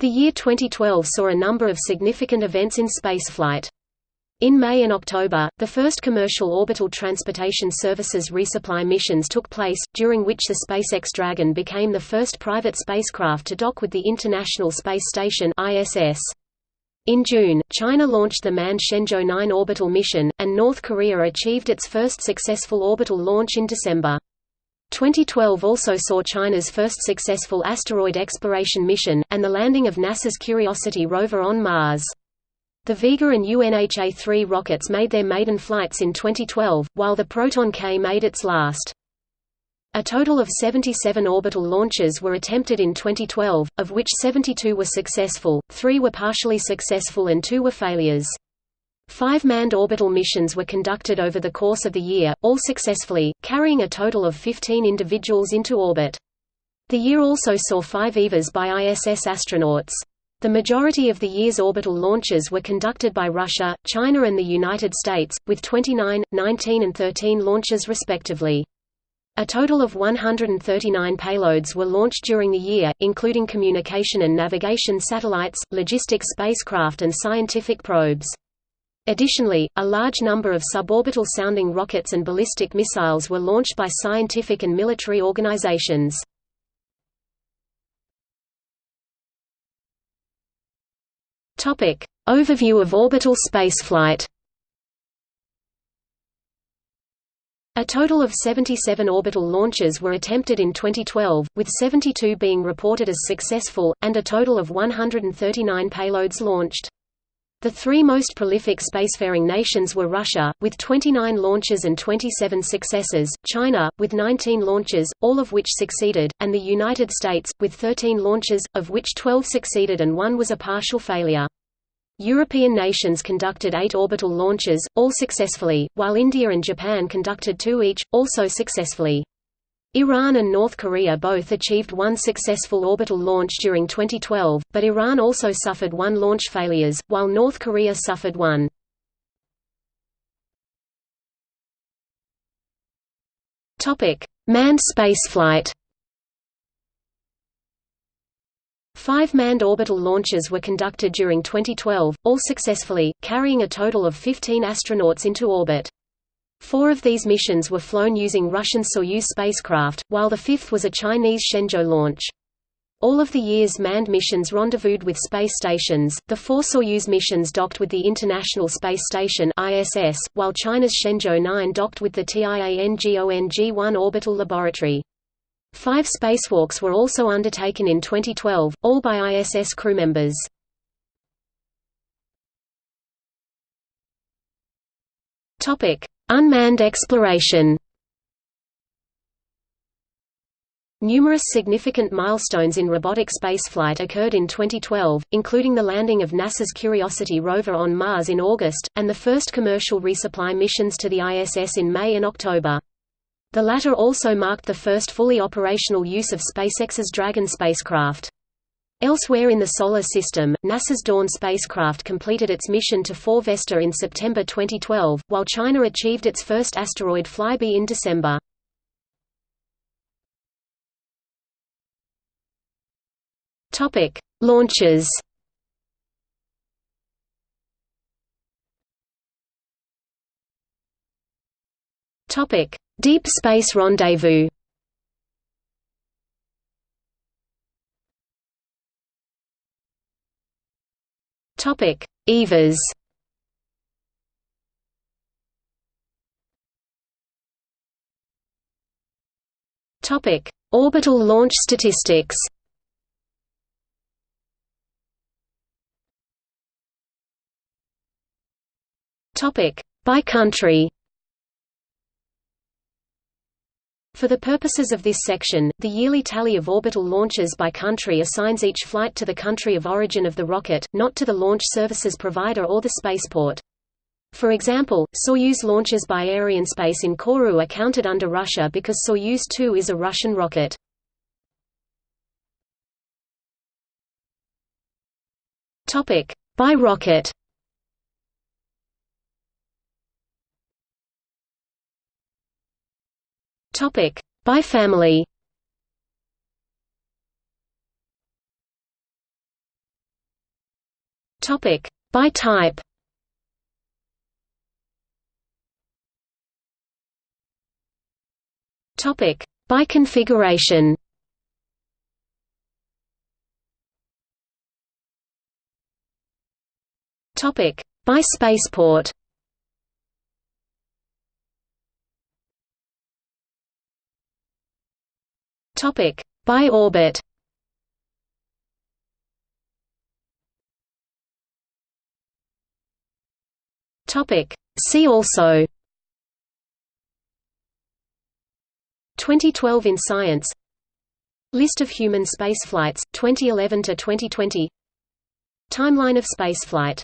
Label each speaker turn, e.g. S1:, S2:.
S1: The year 2012 saw a number of significant events in spaceflight. In May and October, the first commercial orbital transportation services resupply missions took place, during which the SpaceX Dragon became the first private spacecraft to dock with the International Space Station ISS. In June, China launched the manned Shenzhou 9 orbital mission, and North Korea achieved its first successful orbital launch in December. 2012 also saw China's first successful asteroid exploration mission, and the landing of NASA's Curiosity rover on Mars. The Vega and UNHA-3 rockets made their maiden flights in 2012, while the Proton K made its last. A total of 77 orbital launches were attempted in 2012, of which 72 were successful, 3 were partially successful and 2 were failures. Five manned orbital missions were conducted over the course of the year, all successfully, carrying a total of 15 individuals into orbit. The year also saw five EVAs by ISS astronauts. The majority of the year's orbital launches were conducted by Russia, China and the United States, with 29, 19 and 13 launches respectively. A total of 139 payloads were launched during the year, including communication and navigation satellites, logistics spacecraft and scientific probes. Additionally, a large number of suborbital sounding rockets and ballistic missiles were launched by scientific and military organizations. Overview of orbital spaceflight A total of 77 orbital launches were attempted in 2012, with 72 being reported as successful, and a total of 139 payloads launched. The three most prolific spacefaring nations were Russia, with 29 launches and 27 successes, China, with 19 launches, all of which succeeded, and the United States, with 13 launches, of which 12 succeeded and one was a partial failure. European nations conducted eight orbital launches, all successfully, while India and Japan conducted two each, also successfully. Iran and North Korea both achieved one successful orbital launch during 2012, but Iran also suffered one launch failures, while North Korea suffered one. Manned spaceflight Five manned orbital launches were conducted during 2012, all successfully, carrying a total of 15 astronauts into orbit. Four of these missions were flown using Russian Soyuz spacecraft, while the fifth was a Chinese Shenzhou launch. All of the year's manned missions rendezvoused with space stations. The four Soyuz missions docked with the International Space Station (ISS), while China's Shenzhou 9 docked with the Tiangong-1 orbital laboratory. Five spacewalks were also undertaken in 2012, all by ISS crew members. Unmanned exploration Numerous significant milestones in robotic spaceflight occurred in 2012, including the landing of NASA's Curiosity rover on Mars in August, and the first commercial resupply missions to the ISS in May and October. The latter also marked the first fully operational use of SpaceX's Dragon spacecraft. Elsewhere in the Solar System, NASA's Dawn spacecraft completed its mission to 4 Vesta in September 2012, while China achieved its first asteroid flyby in December. Launches Topic: Deep Space Rendezvous Topic: EVAs. Topic: Orbital launch statistics. Topic: By country. For the purposes of this section, the yearly tally of orbital launches by country assigns each flight to the country of origin of the rocket, not to the launch services provider or the spaceport. For example, Soyuz launches by Arianespace in Kourou are counted under Russia because Soyuz 2 is a Russian rocket. By rocket Topic: By family. Topic by type. Topic by configuration. Topic by spaceport. Topic. By orbit. Topic. See also. 2012 in science. List of human spaceflights 2011 to 2020 Timeline of spaceflight